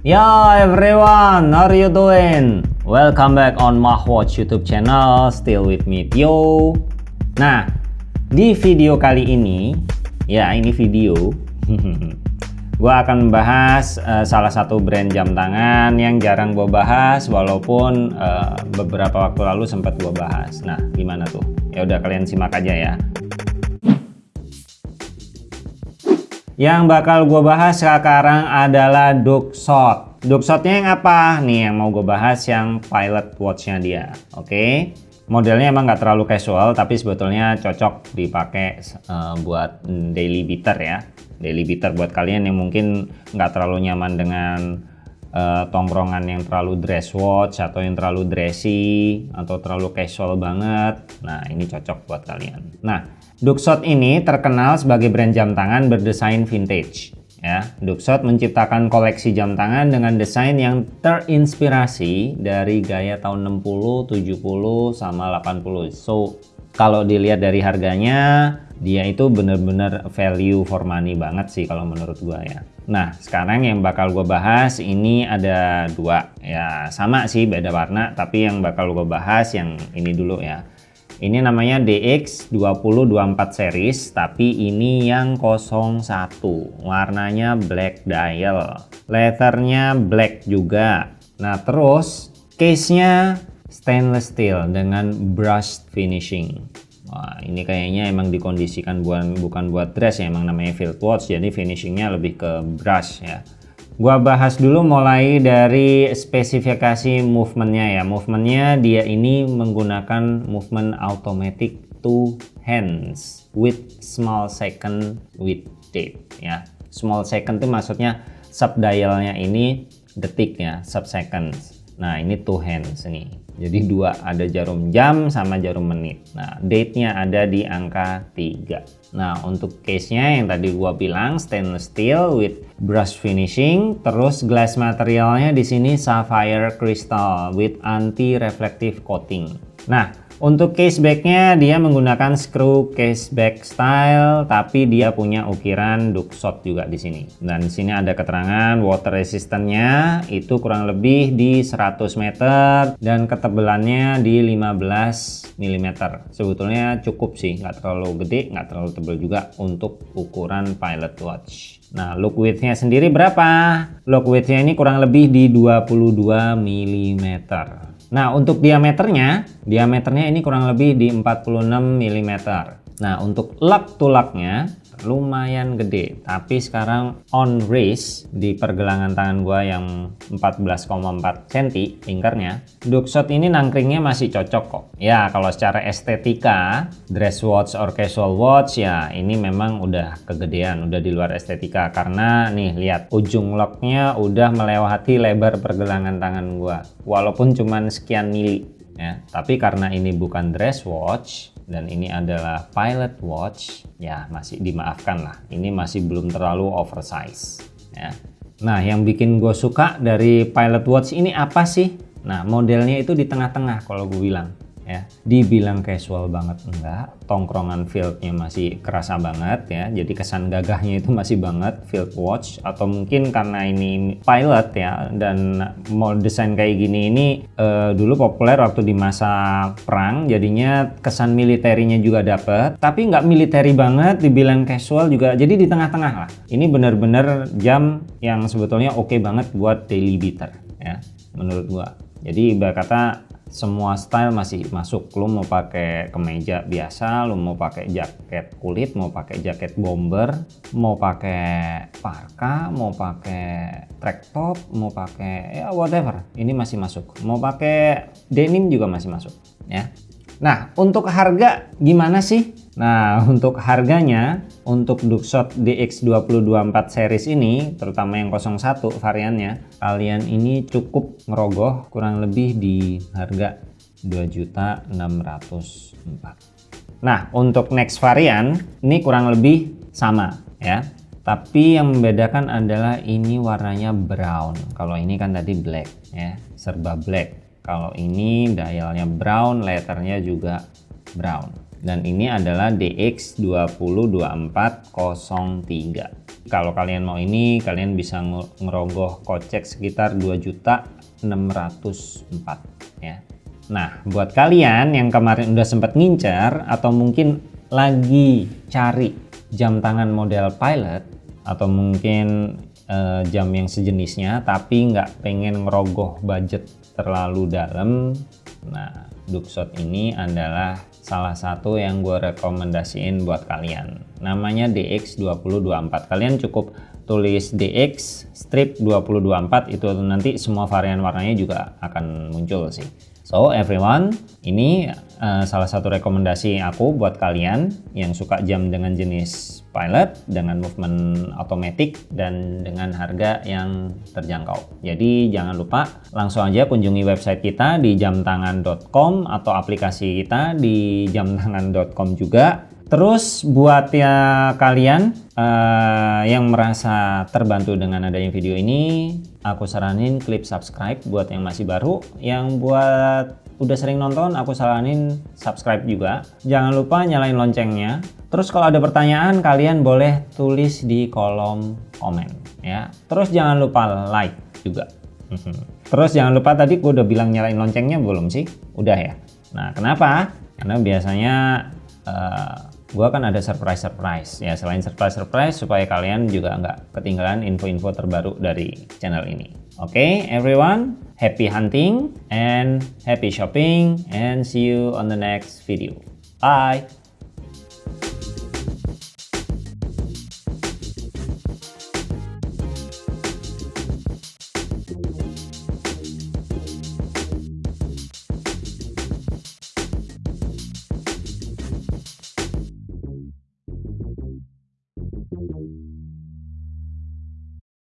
Yo everyone, how are you doing? Welcome back on Mahwatch YouTube channel, still with me Tio. Nah, di video kali ini, ya ini video, gue akan membahas uh, salah satu brand jam tangan yang jarang gue bahas, walaupun uh, beberapa waktu lalu sempat gue bahas. Nah, gimana tuh? Ya udah kalian simak aja ya. Yang bakal gue bahas sekarang adalah Duxot. Duxotnya yang apa? Nih yang mau gue bahas yang pilot watchnya dia. Oke. Okay? Modelnya emang nggak terlalu casual, tapi sebetulnya cocok dipakai uh, buat daily beater ya. Daily beater buat kalian yang mungkin nggak terlalu nyaman dengan uh, tongkrongan yang terlalu dress watch atau yang terlalu dressy atau terlalu casual banget. Nah ini cocok buat kalian. Nah Duxot ini terkenal sebagai brand jam tangan berdesain vintage. Ya, Duxot menciptakan koleksi jam tangan dengan desain yang terinspirasi dari gaya tahun 60, 70, sama 80. So, kalau dilihat dari harganya, dia itu bener-bener value for money banget sih kalau menurut gua ya. Nah, sekarang yang bakal gue bahas ini ada dua. Ya, sama sih beda warna, tapi yang bakal gue bahas yang ini dulu ya. Ini namanya DX2024 series, tapi ini yang 01. Warnanya black dial. Letternya black juga. Nah, terus case-nya stainless steel dengan brushed finishing. Wah, ini kayaknya emang dikondisikan bukan bukan buat dress ya, emang namanya field watch, jadi finishingnya lebih ke brush ya. Gua bahas dulu mulai dari spesifikasi movementnya ya. Movementnya dia ini menggunakan movement automatic two hands with small second with date ya. Small second itu maksudnya sub dialnya ini detik ya, sub seconds. Nah ini two hands nih. Jadi dua ada jarum jam sama jarum menit. Nah date-nya ada di angka 3. Nah untuk case-nya yang tadi gua bilang stainless steel with brush finishing, terus glass materialnya di sini sapphire crystal with anti reflective coating. Nah untuk case backnya dia menggunakan screw case back style, tapi dia punya ukiran duckshot juga di sini. Dan di sini ada keterangan water resistance-nya itu kurang lebih di 100 meter dan ketebalannya di 15 mm. Sebetulnya cukup sih, nggak terlalu gede, nggak terlalu tebal juga untuk ukuran pilot watch. Nah, look width-nya sendiri berapa? Look width-nya ini kurang lebih di 22 mm. Nah untuk diameternya, diameternya ini kurang lebih di 46 mm. Nah untuk lug to lugnya lumayan gede. Tapi sekarang on race di pergelangan tangan gua yang 14,4 cm lingkarnya Duxot ini nangkringnya masih cocok kok. Ya kalau secara estetika dress watch or casual watch ya ini memang udah kegedean udah di luar estetika. Karena nih lihat ujung locknya udah melewati lebar pergelangan tangan gua. Walaupun cuman sekian mili ya. Tapi karena ini bukan dress watch dan ini adalah pilot watch. Ya masih dimaafkan lah. Ini masih belum terlalu oversize ya. Nah yang bikin gue suka dari pilot watch ini apa sih? Nah modelnya itu di tengah-tengah kalau gue bilang ya. Dibilang casual banget enggak. Tongkrongan fieldnya masih kerasa banget ya. Jadi kesan gagahnya itu masih banget field watch atau mungkin karena ini pilot ya. Dan mau desain kayak gini ini uh, dulu populer waktu di masa perang jadinya kesan militerinya juga dapet. Tapi nggak militeri banget dibilang casual juga jadi di tengah-tengah lah. Ini bener-bener jam yang sebetulnya oke okay banget buat daily beater ya menurut gua. Jadi ibarat kata semua style masih masuk. Lu mau pakai kemeja biasa lu mau pakai jaket kulit mau pakai jaket bomber mau pakai parka mau pakai track top mau pakai ya whatever. Ini masih masuk. Mau pakai denim juga masih masuk ya nah untuk harga gimana sih Nah, untuk harganya, untuk Duxot DX2024 series ini, terutama yang 01 variannya, kalian ini cukup ngerogoh kurang lebih di harga 2.604. Nah, untuk next varian, ini kurang lebih sama ya. Tapi yang membedakan adalah ini warnanya brown. Kalau ini kan tadi black ya, serba black. Kalau ini dialnya brown, letternya juga brown dan ini adalah DX202403 Kalau kalian mau ini, kalian bisa ngerogoh kocek sekitar 2.604 ya. Nah, buat kalian yang kemarin udah sempat ngincer atau mungkin lagi cari jam tangan model pilot atau mungkin uh, jam yang sejenisnya tapi nggak pengen ngerogoh budget terlalu dalam, nah Duxot ini adalah salah satu yang gue rekomendasiin buat kalian. Namanya DX2024. Kalian cukup tulis DX strip 2024 itu nanti semua varian warnanya juga akan muncul sih. So everyone, ini uh, salah satu rekomendasi aku buat kalian yang suka jam dengan jenis pilot, dengan movement otomatis dan dengan harga yang terjangkau. Jadi jangan lupa langsung aja kunjungi website kita di jamtangan.com atau aplikasi kita di jamtangan.com juga. Terus buat ya kalian uh, yang merasa terbantu dengan adanya video ini, aku saranin klik subscribe buat yang masih baru. Yang buat udah sering nonton, aku saranin subscribe juga. Jangan lupa nyalain loncengnya. Terus kalau ada pertanyaan, kalian boleh tulis di kolom komen ya. Terus jangan lupa like juga. Terus jangan lupa tadi gue udah bilang nyalain loncengnya belum sih? Udah ya. Nah kenapa? Karena biasanya uh, gue akan ada surprise-surprise ya selain surprise-surprise supaya kalian juga nggak ketinggalan info-info terbaru dari channel ini okay, everyone happy hunting and happy shopping and see you on the next video. Bye